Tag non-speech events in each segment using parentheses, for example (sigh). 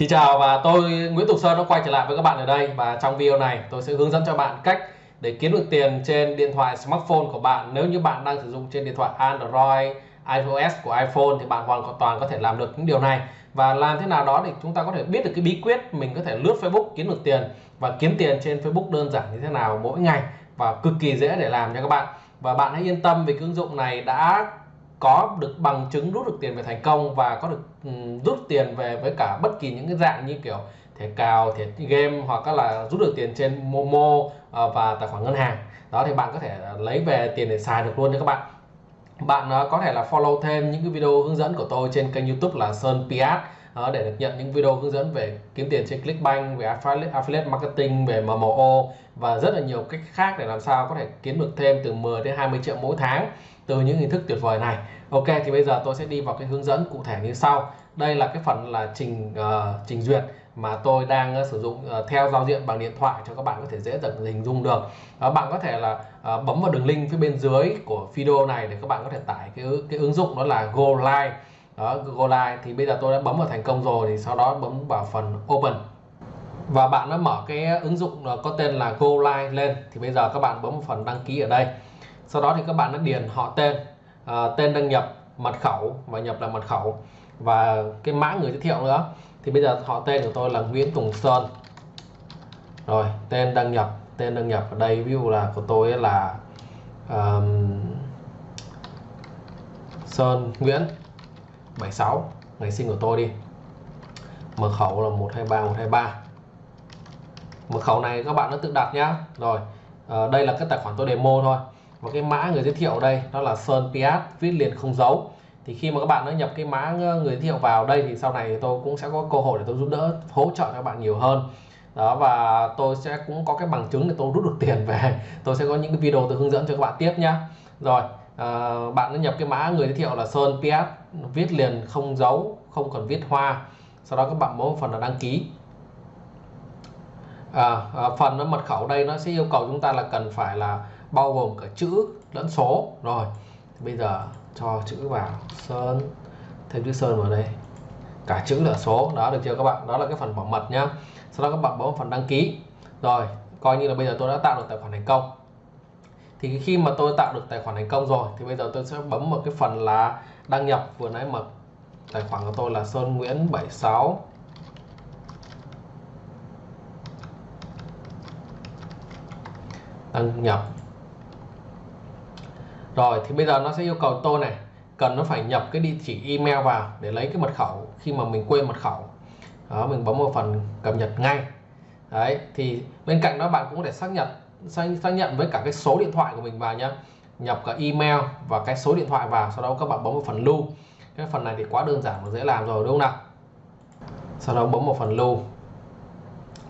Xin chào và tôi Nguyễn Tục Sơn đã quay trở lại với các bạn ở đây và trong video này tôi sẽ hướng dẫn cho bạn cách để kiếm được tiền trên điện thoại smartphone của bạn. Nếu như bạn đang sử dụng trên điện thoại Android, iOS của iPhone thì bạn hoàn toàn có thể làm được những điều này. Và làm thế nào đó thì chúng ta có thể biết được cái bí quyết mình có thể lướt Facebook kiếm được tiền và kiếm tiền trên Facebook đơn giản như thế nào mỗi ngày và cực kỳ dễ để làm cho các bạn. Và bạn hãy yên tâm vì cái ứng dụng này đã có được bằng chứng rút được tiền về thành công và có được um, rút tiền về với cả bất kỳ những cái dạng như kiểu thẻ cào, thẻ game hoặc là rút được tiền trên Momo uh, và tài khoản ngân hàng. Đó thì bạn có thể lấy về tiền để xài được luôn nha các bạn. Bạn uh, có thể là follow thêm những cái video hướng dẫn của tôi trên kênh YouTube là Sơn Piat uh, để được nhận những video hướng dẫn về kiếm tiền trên Clickbank về affiliate, affiliate marketing về MMO và rất là nhiều cách khác để làm sao có thể kiếm được thêm từ 10 đến 20 triệu mỗi tháng từ những hình thức tuyệt vời này. Ok thì bây giờ tôi sẽ đi vào cái hướng dẫn cụ thể như sau. Đây là cái phần là trình uh, trình duyệt mà tôi đang uh, sử dụng uh, theo giao diện bằng điện thoại cho các bạn có thể dễ dàng hình dung được. Uh, bạn có thể là uh, bấm vào đường link phía bên dưới của video này để các bạn có thể tải cái cái ứng dụng đó là Go Live đó Google Live thì bây giờ tôi đã bấm vào thành công rồi thì sau đó bấm vào phần Open. Và bạn đã mở cái ứng dụng có tên là Go Live lên thì bây giờ các bạn bấm vào phần đăng ký ở đây. Sau đó thì các bạn đã điền họ tên à, tên đăng nhập mật khẩu và nhập là mật khẩu. Và cái mã người giới thiệu nữa thì bây giờ họ tên của tôi là Nguyễn Tùng Sơn. Rồi tên đăng nhập tên đăng nhập. Ở đây ví dụ là của tôi là um, Sơn Nguyễn. 76 ngày sinh của tôi đi. Mật khẩu là 123 123 mật khẩu này các bạn đã tự đặt nhá. Rồi à, đây là cái tài khoản tôi demo thôi. Và cái mã người giới thiệu ở đây đó là Sơn Piat viết liền không dấu. Thì khi mà các bạn đã nhập cái mã người giới thiệu vào đây thì sau này tôi cũng sẽ có cơ hội để tôi giúp đỡ hỗ trợ các bạn nhiều hơn. Đó và tôi sẽ cũng có cái bằng chứng để tôi rút được tiền về. (laughs) Tôi sẽ có những cái video tôi hướng dẫn cho các bạn tiếp nhá. Rồi à, bạn đã nhập cái mã người giới thiệu là Sơn Piat viết liền không dấu không cần viết hoa. Sau đó các bạn bấm phần là đăng ký. À, à, phần mật khẩu đây nó sẽ yêu cầu chúng ta là cần phải là bao gồm cả chữ lẫn số. Rồi bây giờ cho chữ vào sơn thêm chữ sơn vào đây. Cả chữ lẫn số đó được chưa các bạn? Đó là cái phần bảo mật nhá. Sau đó các bạn bấm phần đăng ký. Rồi coi như là bây giờ tôi đã tạo được tài khoản thành công. Thì khi mà tôi tạo được tài khoản thành công rồi thì bây giờ tôi sẽ bấm một cái phần là đăng nhập vừa nãy mở tài khoản của tôi là Sơn Nguyễn 76 đăng nhập. Rồi, thì bây giờ nó sẽ yêu cầu tôi này, cần nó phải nhập cái địa chỉ email vào để lấy cái mật khẩu khi mà mình quên mật khẩu. Đó, mình bấm vào phần cập nhật ngay. Đấy, thì bên cạnh đó bạn cũng có thể xác nhận xác nhận với cả cái số điện thoại của mình vào nhé nhập cả email và cái số điện thoại vào sau đó các bạn bấm vào phần lưu. Cái phần này thì quá đơn giản và dễ làm rồi đúng không nào? Sau đó bấm vào phần lưu.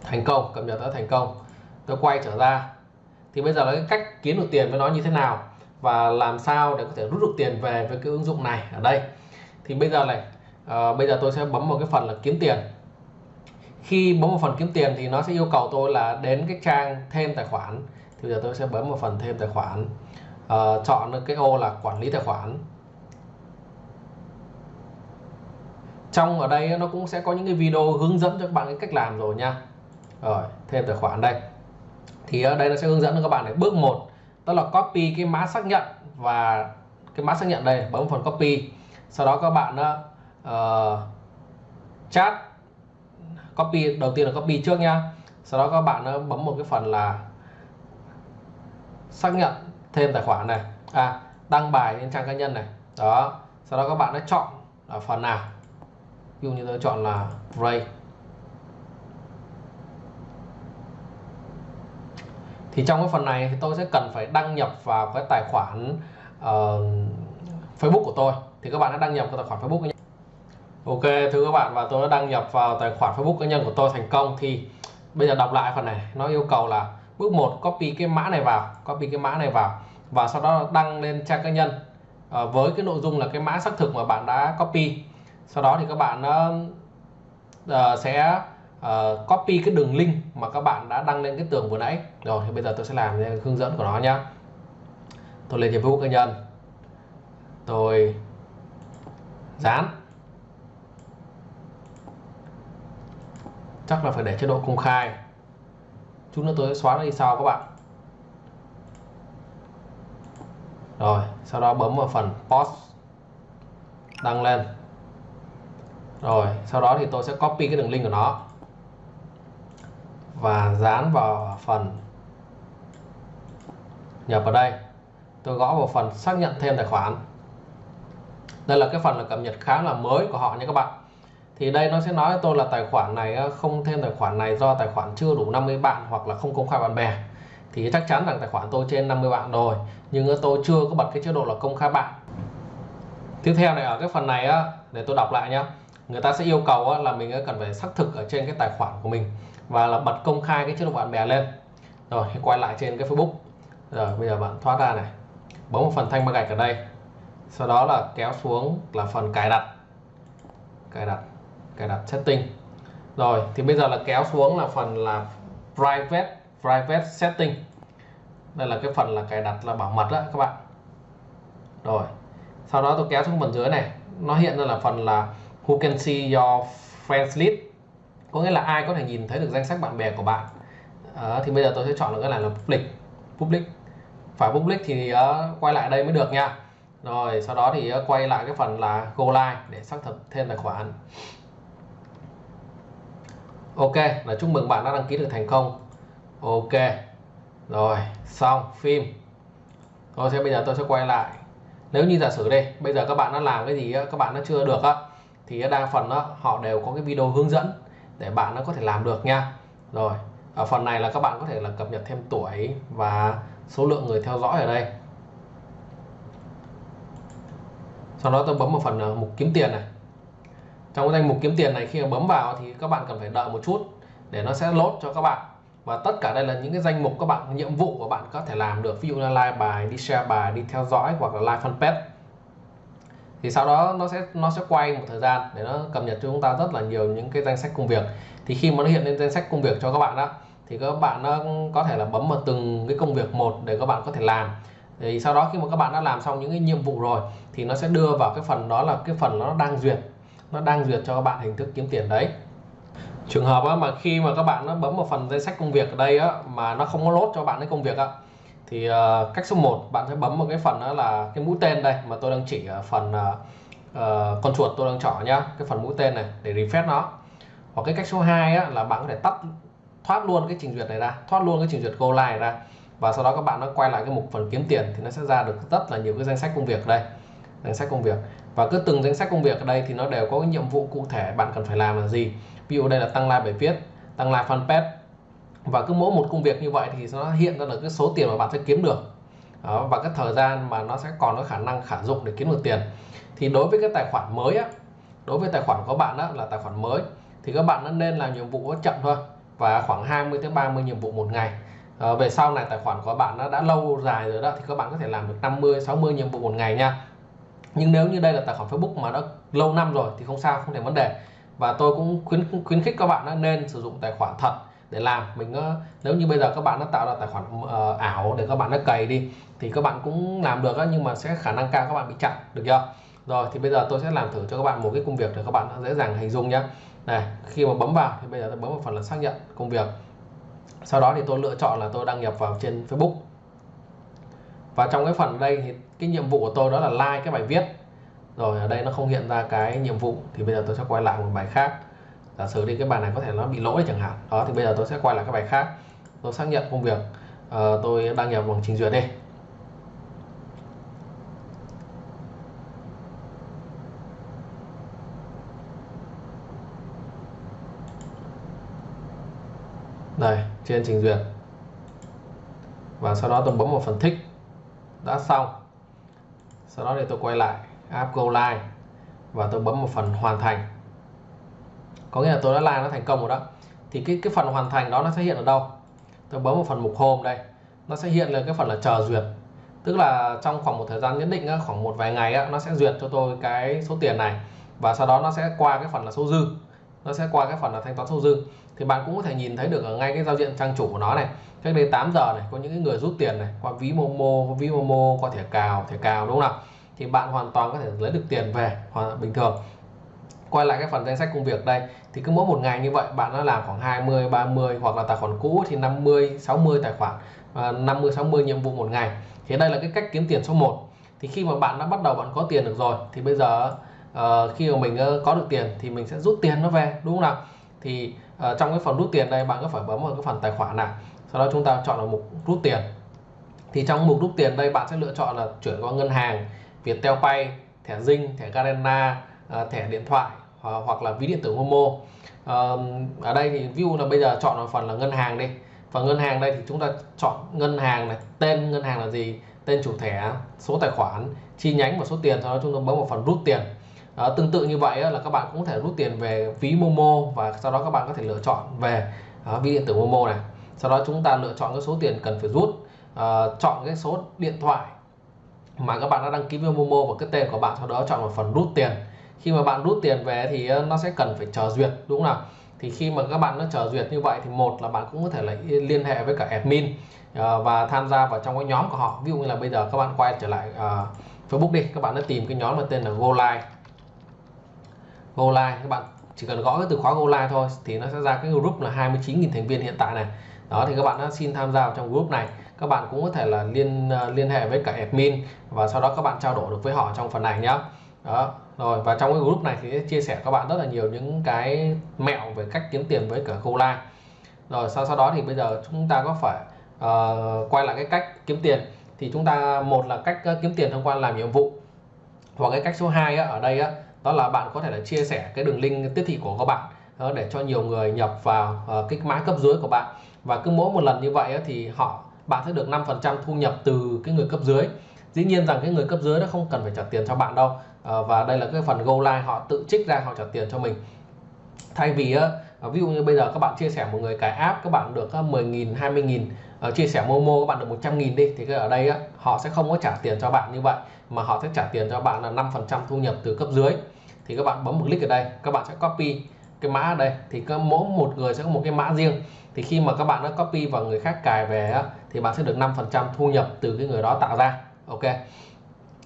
Thành công cập nhật đã thành công. Tôi quay trở ra. Thì bây giờ là cái cách kiếm được tiền với nó như thế nào và làm sao để có thể rút được tiền về với cái ứng dụng này ở đây. Thì bây giờ này à, bây giờ tôi sẽ bấm vào cái phần là kiếm tiền. Khi bấm vào phần kiếm tiền thì nó sẽ yêu cầu tôi là đến cái trang thêm tài khoản. Thì bây giờ tôi sẽ bấm vào phần thêm tài khoản uh, chọn cái ô là quản lý tài khoản. Trong ở đây nó cũng sẽ có những cái video hướng dẫn cho các bạn cái cách làm rồi nha. Rồi thêm tài khoản đây. Thì ở đây nó sẽ hướng dẫn cho các bạn để bước 1 đó là copy cái mã xác nhận và cái mã xác nhận đây bấm phần copy. Sau đó các bạn uh, chat copy đầu tiên là copy trước nha. Sau đó các bạn bấm một cái phần là xác nhận thêm tài khoản này. À đăng bài lên trang cá nhân này. Đó sau đó các bạn đã chọn là phần nào? Ví dụ như tôi chọn là Ray. Thì trong cái phần này thì tôi sẽ cần phải đăng nhập vào cái tài khoản uh, Facebook của tôi. Thì các bạn đã đăng nhập vào tài khoản Facebook nhé. Ok thưa các bạn và tôi đã đăng nhập vào tài khoản Facebook cá nhân của tôi thành công. Thì bây giờ đọc lại phần này. Nó yêu cầu là bước 1 copy cái mã này vào copy cái mã này vào. Và sau đó đăng lên trang cá nhân. À, với cái nội dung là cái mã xác thực mà bạn đã copy. Sau đó thì các bạn uh, sẽ uh, copy cái đường link mà các bạn đã đăng lên cái tường vừa nãy. Rồi thì bây giờ tôi sẽ làm hướng dẫn của nó nhá. Tôi lên trên Facebook cá nhân. Tôi dán. Chắc là phải để chế độ công khai chút nữa tôi sẽ xóa nó đi sau các bạn. Rồi, sau đó bấm vào phần post đăng lên. Rồi, sau đó thì tôi sẽ copy cái đường link của nó và dán vào phần nhập vào đây. Tôi gõ vào phần xác nhận thêm tài khoản. Đây là cái phần là cập nhật khá là mới của họ nha các bạn thì đây nó sẽ nói với tôi là tài khoản này ờ, không thêm tài khoản này do tài khoản chưa đủ 50 bạn hoặc là không công khai bạn bè. Thì chắc chắn rằng tài khoản tôi trên 50 bạn rồi, nhưng ờ, tôi chưa có bật cái chế độ là công khai bạn. Tiếp theo này, ở cái phần này ờ, để tôi đọc lại nhé người ta sẽ yêu cầu là mình cần phải xác thực ở trên cái tài khoản của mình và là bật công khai cái chế độ bạn bè lên. Rồi quay lại trên cái Facebook. Rồi, bây giờ bạn thoát ra này. Bấm một phần thanh ba gạch ở đây. Sau đó là kéo xuống là phần cài đặt. Cài đặt cài đặt setting. Rồi thì bây giờ là kéo xuống là phần là private private setting. Đây là cái phần là cài đặt là bảo mật đó các bạn. Rồi sau đó tôi kéo xuống phần dưới này. Nó hiện ra là phần là who can see your friends list. Có nghĩa là ai có thể nhìn thấy được danh sách bạn bè của bạn. À, thì bây giờ tôi sẽ chọn được cái này là public public. Phải public thì uh, quay lại đây mới được nha. Rồi sau đó thì uh, quay lại cái phần là go live để xác thực thêm tài khoản ok là chúc mừng bạn đã đăng ký được thành công. Ok rồi xong phim. Tôi sẽ bây giờ tôi sẽ quay lại. Nếu như giả sử đây bây giờ các bạn đã làm cái gì các bạn nó chưa được á thì đa phần đó, họ đều có cái video hướng dẫn để bạn nó có thể làm được nha. Rồi ở phần này là các bạn có thể là cập nhật thêm tuổi và số lượng người theo dõi ở đây. Sau đó tôi bấm vào phần à, mục kiếm tiền này trong cái danh mục kiếm tiền này khi mà bấm vào thì các bạn cần phải đợi một chút để nó sẽ lốt cho các bạn. Và tất cả đây là những cái danh mục các bạn, nhiệm vụ của bạn có thể làm được. Ví dụ như like bài, đi share bài, đi theo dõi hoặc là like fanpage. Thì sau đó nó sẽ nó sẽ quay một thời gian để nó cập nhật cho chúng ta rất là nhiều những cái danh sách công việc. Thì khi mà nó hiện lên danh sách công việc cho các bạn đó thì các bạn nó có thể là bấm vào từng cái công việc một để các bạn có thể làm. Thì sau đó khi mà các bạn đã làm xong những cái nhiệm vụ rồi thì nó sẽ đưa vào cái phần đó là cái phần nó đang duyệt nó đang duyệt cho các bạn hình thức kiếm tiền đấy. Trường hợp á, mà khi mà các bạn nó bấm vào phần danh sách công việc ở đây á, mà nó không có lốt cho bạn cái công việc á, thì uh, cách số 1 bạn sẽ bấm vào cái phần đó là cái mũi tên đây mà tôi đang chỉ ở phần uh, uh, con chuột tôi đang chọn nhá cái phần mũi tên này để refresh nó. Hoặc cái cách số 2 á, là bạn có thể tắt thoát luôn cái trình duyệt này ra thoát luôn cái trình duyệt go live ra. Và sau đó các bạn nó quay lại cái mục phần kiếm tiền thì nó sẽ ra được rất là nhiều cái danh sách công việc đây. Danh sách công việc và cứ từng danh sách công việc ở đây thì nó đều có cái nhiệm vụ cụ thể bạn cần phải làm là gì. Ví dụ đây là tăng like bài viết tăng like fanpage. Và cứ mỗi một công việc như vậy thì nó hiện ra được cái số tiền mà bạn sẽ kiếm được. Đó, và cái thời gian mà nó sẽ còn có khả năng khả dụng để kiếm được tiền. Thì đối với cái tài khoản mới á đối với tài khoản của bạn đó là tài khoản mới thì các bạn nên làm nhiệm vụ chậm thôi. Và khoảng 20 tới 30 nhiệm vụ một ngày. À, về sau này tài khoản của bạn nó đã lâu dài rồi đó thì các bạn có thể làm được 50 60 nhiệm vụ một ngày nha nhưng nếu như đây là tài khoản Facebook mà đã lâu năm rồi thì không sao không thành vấn đề. Và tôi cũng khuyến khuyến khích các bạn nên sử dụng tài khoản thật để làm. Mình nếu như bây giờ các bạn đã tạo ra tài khoản uh, ảo để các bạn đã cày đi thì các bạn cũng làm được đó, nhưng mà sẽ khả năng cao các bạn bị chặn được chưa? Rồi thì bây giờ tôi sẽ làm thử cho các bạn một cái công việc để các bạn dễ dàng hình dung nhé này khi mà bấm vào thì bây giờ tôi bấm vào phần là xác nhận công việc. Sau đó thì tôi lựa chọn là tôi đăng nhập vào trên Facebook và trong cái phần đây thì cái nhiệm vụ của tôi đó là like cái bài viết. Rồi ở đây nó không hiện ra cái nhiệm vụ thì bây giờ tôi sẽ quay lại một bài khác. Giả sử đi cái bài này có thể nó bị lỗi chẳng hạn. Đó thì bây giờ tôi sẽ quay lại cái bài khác. Tôi xác nhận công việc. Uh, tôi đăng nhập bằng trình duyệt đi. Đây trên trình duyệt. Và sau đó tôi bấm vào phần thích đã xong. Sau đó thì tôi quay lại, app go live, và tôi bấm một phần hoàn thành. Có nghĩa là tôi đã like nó thành công rồi đó. Thì cái cái phần hoàn thành đó nó sẽ hiện ở đâu? Tôi bấm vào phần mục home đây. Nó sẽ hiện lên cái phần là chờ duyệt. Tức là trong khoảng một thời gian nhất định khoảng một vài ngày nó sẽ duyệt cho tôi cái số tiền này. Và sau đó nó sẽ qua cái phần là số dư nó sẽ qua cái phần là thanh toán sâu dư. Thì bạn cũng có thể nhìn thấy được ở ngay cái giao diện trang chủ của nó này. Cách đây 8 giờ này có những người rút tiền này qua ví momo ví momo qua thẻ cào thẻ cào đúng không nào? Thì bạn hoàn toàn có thể lấy được tiền về hoàn bình thường. Quay lại cái phần danh sách công việc đây thì cứ mỗi một ngày như vậy bạn đã làm khoảng 20 30 hoặc là tài khoản cũ thì 50 60 tài khoản à, 50 60 nhiệm vụ một ngày. Thì đây là cái cách kiếm tiền số 1 thì khi mà bạn đã bắt đầu bạn có tiền được rồi thì bây giờ uh, khi mà mình uh, có được tiền thì mình sẽ rút tiền nó về đúng không nào? Thì uh, trong cái phần rút tiền đây bạn có phải bấm vào cái phần tài khoản này sau đó chúng ta chọn là mục rút tiền. Thì trong mục rút tiền đây bạn sẽ lựa chọn là chuyển qua ngân hàng Viettel Pay thẻ Zing thẻ Garena uh, thẻ điện thoại uh, hoặc là ví điện tử Momo. Uh, ở đây thì view là bây giờ chọn vào phần là ngân hàng đi. Và ngân hàng đây thì chúng ta chọn ngân hàng này tên ngân hàng là gì? Tên chủ thẻ số tài khoản chi nhánh và số tiền sau đó chúng ta bấm vào phần rút tiền à, tương tự như vậy là các bạn cũng có thể rút tiền về ví Momo và sau đó các bạn có thể lựa chọn về à, ví điện tử Momo này. Sau đó chúng ta lựa chọn cái số tiền cần phải rút à, chọn cái số điện thoại mà các bạn đã đăng ký với Momo và cái tên của bạn sau đó chọn vào phần rút tiền. Khi mà bạn rút tiền về thì nó sẽ cần phải chờ duyệt đúng không nào? Thì khi mà các bạn nó chờ duyệt như vậy thì một là bạn cũng có thể là liên hệ với cả admin và tham gia vào trong cái nhóm của họ. Ví dụ như là bây giờ các bạn quay trở lại uh, Facebook đi các bạn đã tìm cái nhóm mà tên là Go Live Go Live các bạn chỉ cần gõ cái từ khóa Go Live thôi thì nó sẽ ra cái group là 29.000 thành viên hiện tại này. Đó thì các bạn đã xin tham gia vào trong group này. Các bạn cũng có thể là liên ờ, liên hệ với cả admin và sau đó các bạn trao đổi được với họ trong phần này nhá. đó rồi và trong cái group này thì chia sẻ các bạn rất là nhiều những cái mẹo về cách kiếm tiền với cả Go Live rồi sau sau đó thì bây giờ chúng ta có phải uh, quay lại cái cách kiếm tiền. Thì chúng ta một là cách uh, kiếm tiền thông qua làm nhiệm vụ hoặc cái cách số 2 á, ở đây á, đó là bạn có thể là chia sẻ cái đường link tiếp thị của các bạn ờ, để cho nhiều người nhập vào ờ, cái mã cấp dưới của bạn. Và cứ mỗi một lần như vậy thì họ, bạn sẽ được 5% thu nhập từ cái người cấp dưới. Dĩ nhiên rằng cái người cấp dưới nó không cần phải trả tiền cho bạn đâu ờ, và đây là cái phần go live họ tự trích ra họ trả tiền cho mình. Thay vì ví dụ như bây giờ các bạn chia sẻ một người cái app, các bạn được 10.000 20.000 uh, chia sẻ Momo các bạn được 100.000 đi. Thì ở đây á, họ sẽ không có trả tiền cho bạn như vậy mà họ sẽ trả tiền cho bạn là 5% thu nhập từ cấp dưới. Thì các bạn bấm một click ở đây các bạn sẽ copy cái mã ở đây. Thì có mỗi một người sẽ có một cái mã riêng. Thì khi mà các bạn đã copy và người khác cài về á, thì bạn sẽ được 5% thu nhập từ cái người đó tạo ra. Ok.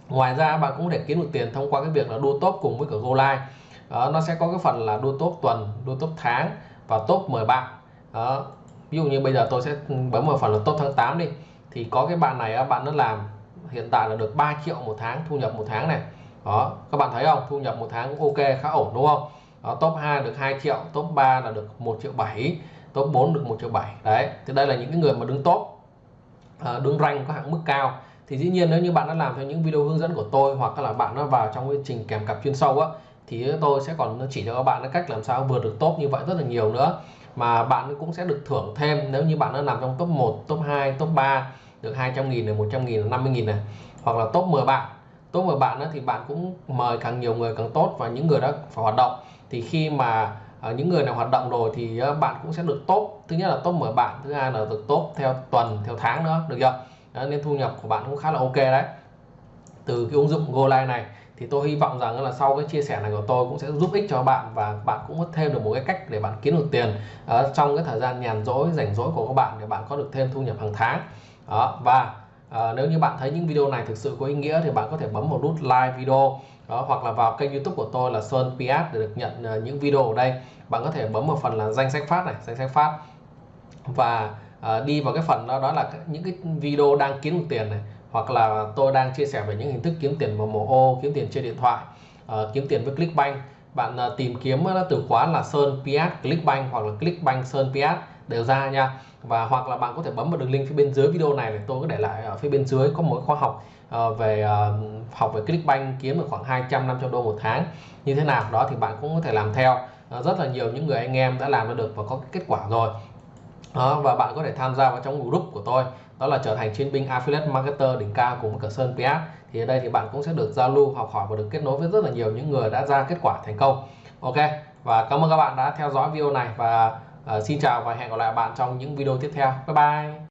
Ngoài ra bạn cũng có thể kiếm được tiền thông qua cái việc là đua top cùng với cả Go Live. Đó, nó sẽ có cái phần là đua top tuần đua top tháng và top 10 bạn. Đó ví dụ như bây giờ tôi sẽ bấm vào phần là top tháng 8 đi. Thì có cái bạn này bạn nó làm hiện tại là được 3 triệu một tháng thu nhập một tháng này. Đó các bạn thấy không? Thu nhập một tháng cũng ok khá ổn đúng không? Đó, top 2 được 2 triệu top 3 là được 1 triệu 7 top 4 được 1 triệu 7 đấy thì đây là những cái người mà đứng top ờ, đứng rank có hạng mức cao. Thì dĩ nhiên nếu như bạn đã làm theo những video hướng dẫn của tôi hoặc là bạn nó vào trong cái trình kèm cặp chuyên sâu á thì tôi sẽ còn chỉ cho các bạn cách làm sao vượt được top như vậy rất là nhiều nữa mà bạn cũng sẽ được thưởng thêm nếu như bạn đã nằm trong top 1 top 2 top 3 được 200.000 này 100 nghìn 50 nghìn này hoặc là top 10 bạn. Top 10 bạn đó thì bạn cũng mời càng nhiều người càng tốt và những người đó phải hoạt động. Thì khi mà ờ, những người nào hoạt động rồi thì ờ, bạn cũng sẽ được top. Thứ nhất là top 10 bạn thứ hai là được top theo tuần theo tháng nữa được chưa? Đó, nên thu nhập của bạn cũng khá là ok đấy. Từ cái ứng dụng GoLive này thì tôi hy vọng rằng là sau cái chia sẻ này của tôi cũng sẽ giúp ích cho bạn và bạn cũng có thêm được một cái cách để bạn kiếm được tiền ở trong cái thời gian nhàn rỗi rảnh rỗi của các bạn để bạn có được thêm thu nhập hàng tháng. Đó và à, nếu như bạn thấy những video này thực sự có ý nghĩa thì bạn có thể bấm một nút like video đó hoặc là vào kênh youtube của tôi là Sơn PS để được nhận uh, những video ở đây. Bạn có thể bấm vào phần là danh sách phát này danh sách phát. Và uh, đi vào cái phần đó đó là những cái video đang kiếm được tiền này hoặc là tôi đang chia sẻ về những hình thức kiếm tiền bằng mồ ô kiếm tiền trên điện thoại uh, kiếm tiền với Clickbank. Bạn uh, tìm kiếm uh, từ khóa là Sơn PS Clickbank hoặc là Clickbank Sơn PS đều ra nha. Và hoặc là bạn có thể bấm vào đường link phía bên dưới video này để tôi có để lại ở phía bên dưới có một khóa học uh, về uh, học về Clickbank kiếm được khoảng 200 500 đô một tháng. Như thế nào? Đó thì bạn cũng có thể làm theo. Uh, rất là nhiều những người anh em đã làm được và có kết quả rồi. Đó, và bạn có thể tham gia vào trong group của tôi đó là trở thành chiến binh affiliate marketer đỉnh cao của một cửa Sơn PS thì ở đây thì bạn cũng sẽ được giao lưu học hỏi và được kết nối với rất là nhiều những người đã ra kết quả thành công. Ok và cảm ơn các bạn đã theo dõi video này và uh, xin chào và hẹn gặp lại bạn trong những video tiếp theo. Bye bye!